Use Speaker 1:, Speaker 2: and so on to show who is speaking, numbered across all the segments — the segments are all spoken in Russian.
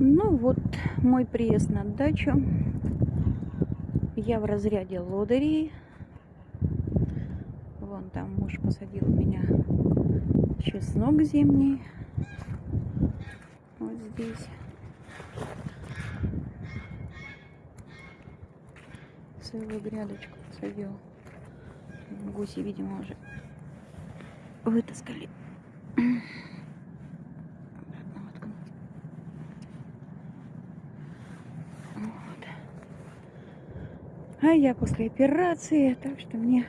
Speaker 1: Ну вот, мой приезд на дачу. Я в разряде лодырей. Вон там муж посадил у меня чеснок зимний. Вот здесь. Целую грядочку посадил. Гуси, видимо, уже вытаскали. А я после операции, так что мне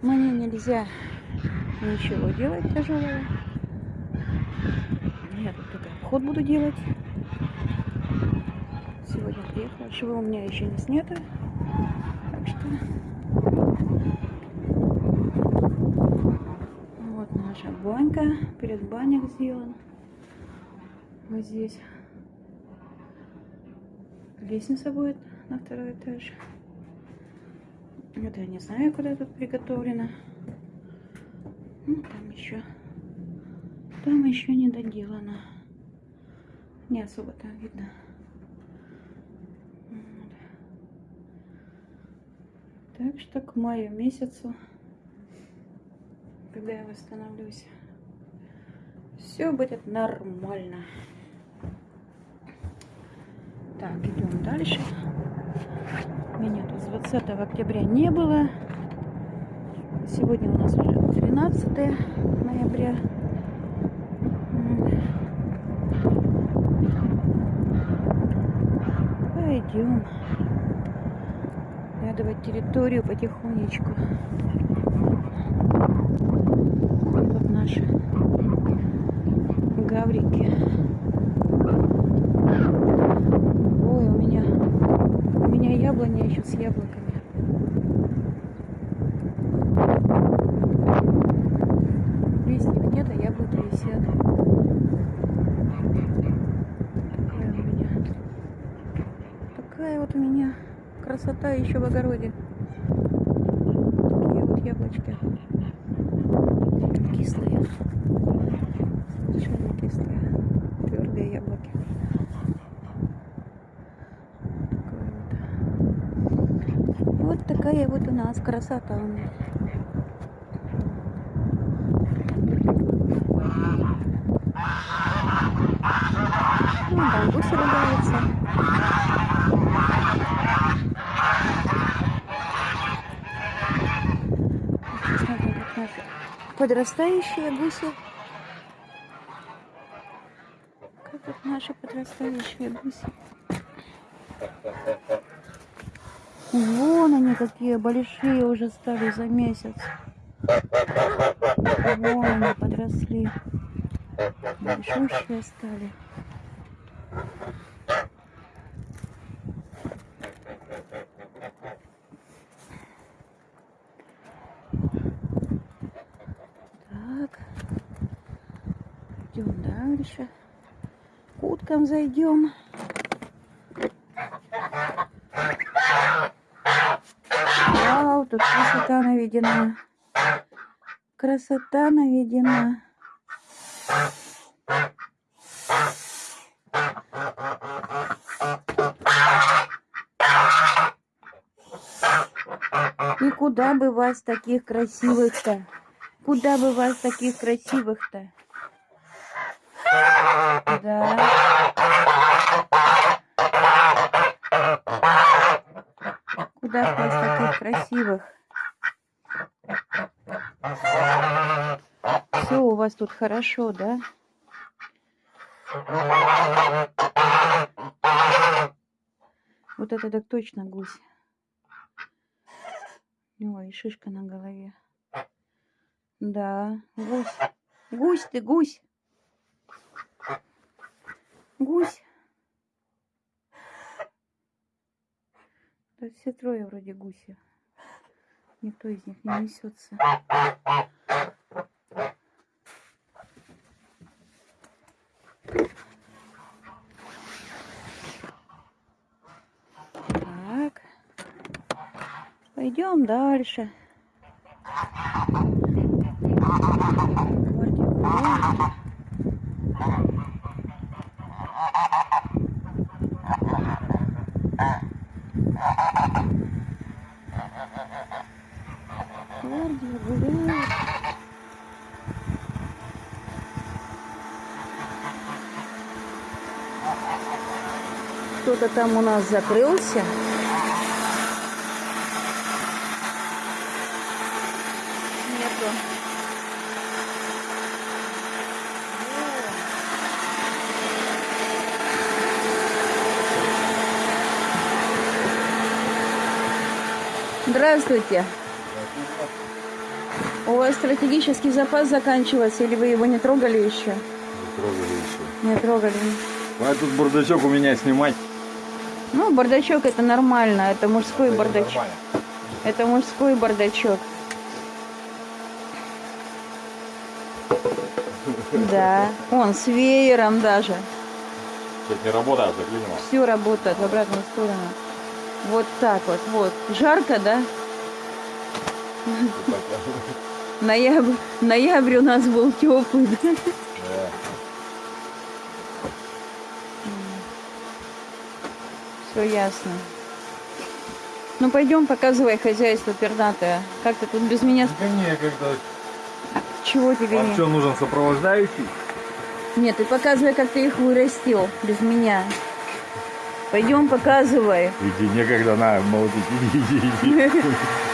Speaker 1: мне нельзя ничего делать тяжелого. Я тут только вход буду делать. Сегодня приехала. Швы у меня еще не снято. Так что вот наша банька. Перед банях сделан. Вот здесь лестница будет на второй этаж. Это я не знаю, куда тут приготовлено. Ну, там еще. Там еще не доделано. Не особо там видно. Вот. Так что к маю месяцу, когда я восстановлюсь, все будет нормально. Так, идем дальше. Меня тут с 20 октября не было. Сегодня у нас уже 12 ноября. Пойдем. Оглядывать территорию потихонечку. Вот наши гаврики. Ой, у меня, у меня яблоня еще с яблоками. Листьев нет, а яблоки висят. Такая у меня, такая вот у меня красота еще в огороде. Такие вот яблочки. Кислые. Совершенно кислые. Твердые яблоки. Вот. Вот такая вот у нас красота. Ну, там гуси ругаются. Наши подрастающие гуси. Как вот наши подрастающие гуси. Вон они какие большие уже стали за месяц. Вон они подросли. Большущие стали. Так. Идем дальше. К уткам зайдем. Вау, тут красота наведена. Красота наведена. И куда бы вас таких красивых-то? Куда бы вас таких красивых-то? Да. Куда вас таких красивых? Все у вас тут хорошо, да? Вот это так точно гусь. Ой, шишка на голове. Да, гусь. Гусь ты, гусь. Гусь. Да все трое вроде гуси. Никто из них не несется. Так. Пойдем дальше. Кто-то там у нас закрылся. Нету. Здравствуйте. У вас стратегический запас заканчивается, или вы его не трогали еще?
Speaker 2: Трогали еще.
Speaker 1: Не трогали.
Speaker 2: А тут бардачок у меня снимать.
Speaker 1: Бардачок это нормально, это мужской
Speaker 2: Это
Speaker 1: бардачок.
Speaker 2: нормально.
Speaker 1: Это мужской бардачок. Да, он с веером даже.
Speaker 2: Сейчас не работает, заклинило.
Speaker 1: Все работает в обратную сторону. Вот так вот, вот. Жарко, да? Ноябрь, ноябрь у нас был теплый, да? Все ясно. Ну пойдем, показывай хозяйство пернатое. Как ты тут без меня?
Speaker 2: Да не, когда...
Speaker 1: Чего тебе
Speaker 2: Вам
Speaker 1: не?
Speaker 2: что, нужен сопровождающий?
Speaker 1: Нет, ты показывай, как ты их вырастил без меня. Пойдем, показывай.
Speaker 2: Иди, некогда, на, молотить, иди, иди, иди.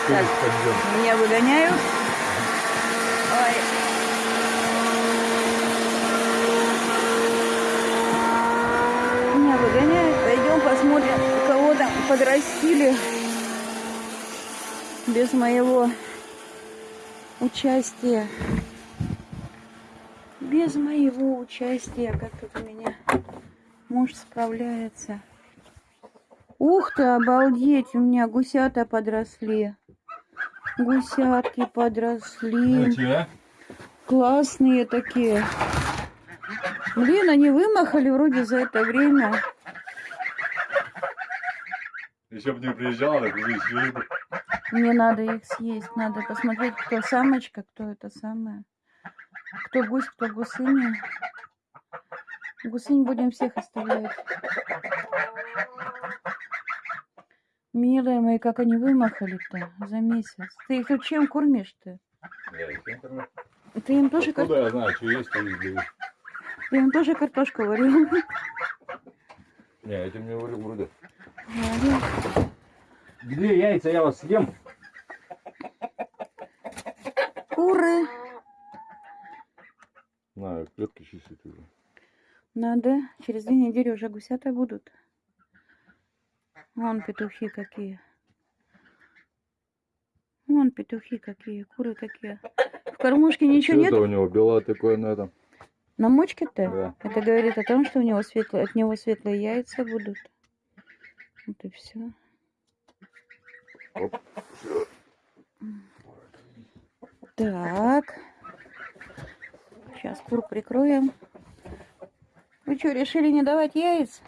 Speaker 1: Так.
Speaker 2: Пойдем.
Speaker 1: Меня выгоняют. Ой. Меня выгоняют. Пойдем посмотрим, кого там подрастили без моего участия. Без моего участия, как тут у меня муж справляется. Ух ты, обалдеть, у меня гусята подросли. Гусятки подросли.
Speaker 2: Че?
Speaker 1: Классные такие. Блин, они вымахали вроде за это время.
Speaker 2: Еще бы не приезжал, так уже съели бы.
Speaker 1: Мне надо их съесть. Надо посмотреть, кто самочка, кто это самое. Кто гусь, кто гусыня. Гусынь будем всех оставлять. Милые мои, как они вымахали-то за месяц. Ты их чем кормишь-то?
Speaker 2: Я их всем кормлю.
Speaker 1: Ты им тоже, кар-
Speaker 2: Откуда я знаю, что есть, и даю.
Speaker 1: ты им тоже картошку варил?
Speaker 2: Не, этим не говорю вроде. Где яйца, я вас съем.
Speaker 1: Куры.
Speaker 2: На, клетки чистить уже.
Speaker 1: Надо. Через две недели уже гусята будут. Вон петухи какие. Вон петухи какие, куры какие. В кормушке ничего
Speaker 2: Что
Speaker 1: нет?
Speaker 2: это у него белое такое на этом?
Speaker 1: На мочке-то?
Speaker 2: Да.
Speaker 1: Это говорит о том, что у него светлые, от него светлые яйца будут. Вот и все. Так. Сейчас кур прикроем. Вы что, решили не давать яиц?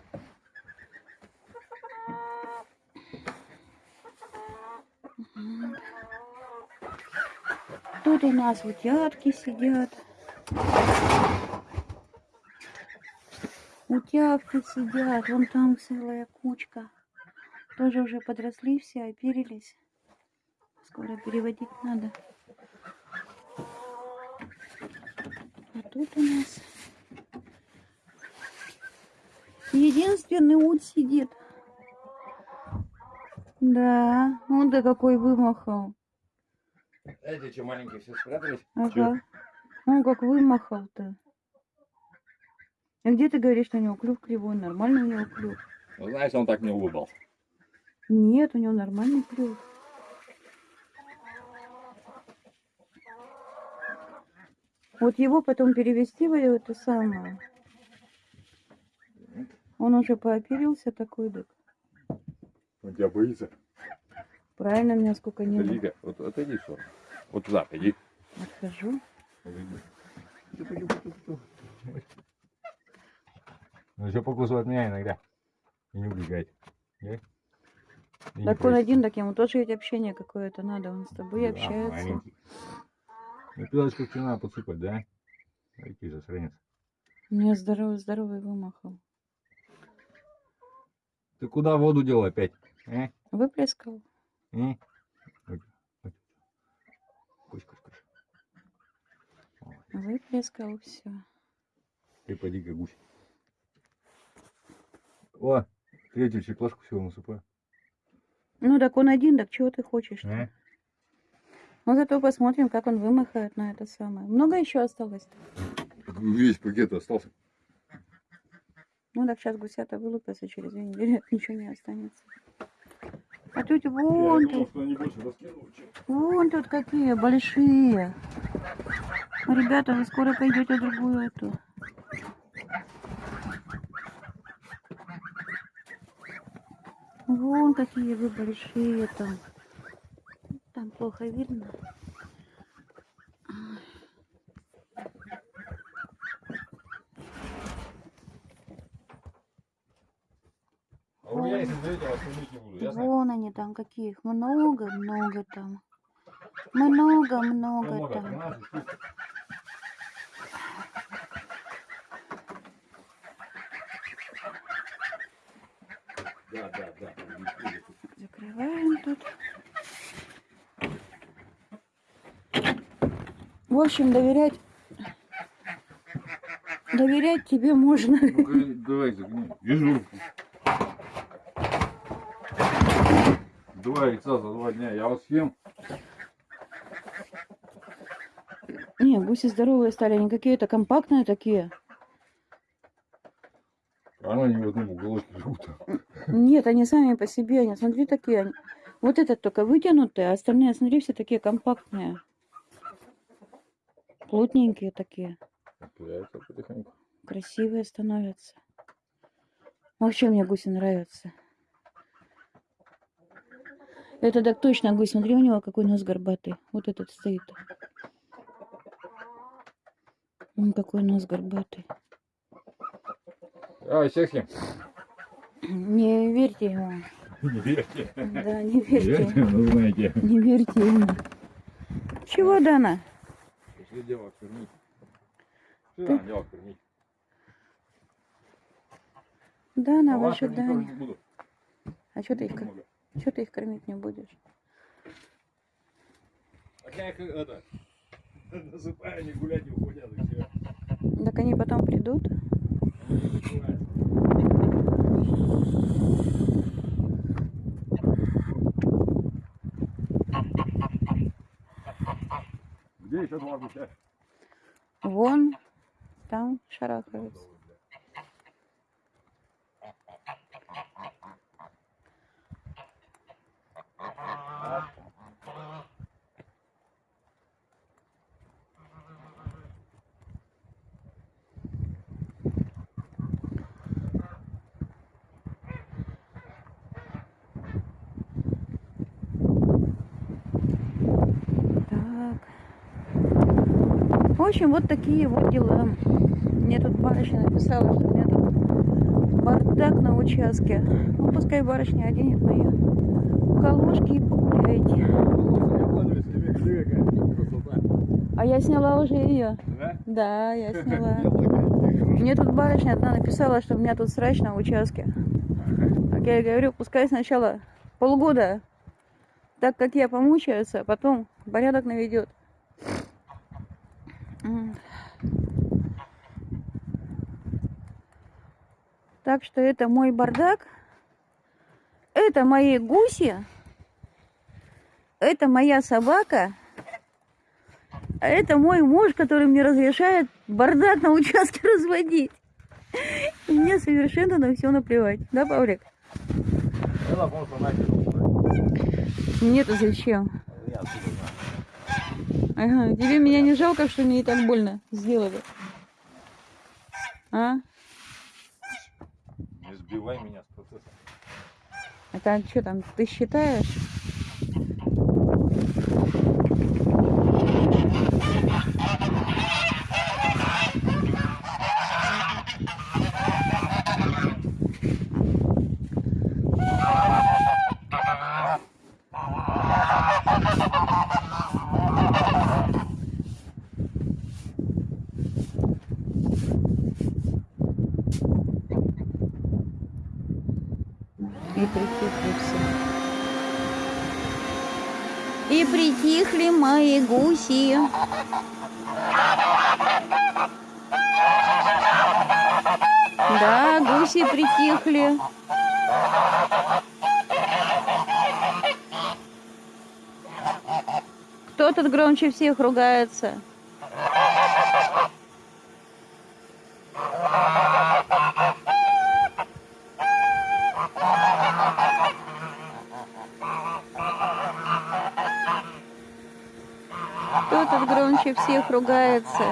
Speaker 1: Тут у нас утятки сидят. Утятки сидят. Вон там целая кучка. Тоже уже подросли все, оперились. Скоро переводить надо. А тут у нас единственный ут сидит. Да, он да какой вымахал.
Speaker 2: Эти что, маленькие все спрятались?
Speaker 1: Ага. Он как вымахал-то. А где ты говоришь, что у него клюв кривой? Нормальный у него клюв.
Speaker 2: Ну, знаешь, он так не улыбался.
Speaker 1: Нет, у него нормальный клюв. Вот его потом перевести в это самое. Он уже пооперился такой, так.
Speaker 2: Он тебя боится?
Speaker 1: Правильно, меня сколько не было.
Speaker 2: Вот отойди сторону. Вот туда, иди.
Speaker 1: Отхожу.
Speaker 2: Ну, еще покусывает меня иногда. И не убегает. Да? И
Speaker 1: Так он один, так ему тоже ведь общение какое-то надо. Он с тобой
Speaker 2: Да,
Speaker 1: общается.
Speaker 2: маленький. Ну, пилочку тебе надо подсыпать, да? Какие засранец.
Speaker 1: Меня здоровый, здоровый вымахал.
Speaker 2: Ты куда воду дел опять? Э?
Speaker 1: Выплескал.
Speaker 2: Э? Кусь, кусь, кусь.
Speaker 1: Выплескал все.
Speaker 2: Ты поди-ка гусь. О, Третью чеклашку всего насыпаю.
Speaker 1: Ну так он один, так чего ты хочешь?
Speaker 2: Э?
Speaker 1: Ну зато посмотрим, как он вымахает на это самое. Много еще осталось?
Speaker 2: Весь пакет остался.
Speaker 1: Ну так сейчас гусята вылупятся через две недели, ничего не останется. А тут вон тут,
Speaker 2: раскинули, чем...
Speaker 1: вон тут какие большие. Ребята, вы скоро пойдете в другую эту. Вон какие вы большие там. Там плохо видно.
Speaker 2: У меня, если зайдете, вас кормить не буду, ясно?
Speaker 1: Вон они там каких. Много-много там. Много-много
Speaker 2: Много,
Speaker 1: там.
Speaker 2: 13 штук. Да, да, да.
Speaker 1: Закрываем тут. В общем, доверять... Доверять тебе можно.
Speaker 2: Ну-ка, давай загни. Вижу. Два яйца за два дня. Я вас съем.
Speaker 1: Не, гуси здоровые стали, они какие-то компактные такие.
Speaker 2: Она не в одном уголочке живут.
Speaker 1: Нет, они сами по себе, они, смотри, такие. Вот этот только вытянутый, а остальные, смотри, все такие компактные. Плотненькие такие.
Speaker 2: Потихоньку.
Speaker 1: Красивые становятся. Вообще мне гуси нравятся. Это так точно гусь. Смотри, у него какой нос горбатый. Вот этот стоит. М, какой нос горбатый.
Speaker 2: А, съем.
Speaker 1: Не верьте ему.
Speaker 2: Не верьте.
Speaker 1: Да, не
Speaker 2: Не
Speaker 1: верьте.
Speaker 2: верьте, ну знаете.
Speaker 1: Не верьте ему. Чего, Дана?
Speaker 2: Пошли девок кормить.
Speaker 1: Ты-
Speaker 2: Что девок кормить?
Speaker 1: Дана,
Speaker 2: А
Speaker 1: ваша Даня. А что ты, их, кор-
Speaker 2: Много.
Speaker 1: чё ты их кормить не будешь?
Speaker 2: А я их это насыпаю, они гулять не уходят и все.
Speaker 1: Так они потом придут.
Speaker 2: Они не закрываются. Где еще два гуся?
Speaker 1: Вон, там шарахаются. Общем, вот такие вот дела. Мне тут барышня написала, что у меня тут бардак на участке. Ну, пускай барышня оденет мои колошки и погуляйте. А я сняла уже ее.
Speaker 2: Да?
Speaker 1: Да, я сняла. Мне тут барышня одна написала, что у меня тут срач на участке. Так я говорю, пускай сначала полгода, так как я помучаются, а потом порядок наведет. Так что это мой бардак. Это мои гуси. Это моя собака. А это мой муж, который мне разрешает бардак на участке разводить. И мне совершенно на все наплевать. Да, Павлик? Мне-то зачем? Ага, тебе меня не жалко, что мне и так больно сделали? А?
Speaker 2: Не сбивай меня с процесса.
Speaker 1: Это что там, ты считаешь? И притихли все. И притихли мои гуси. Да, гуси притихли. Кто тут громче всех ругается? Ругается?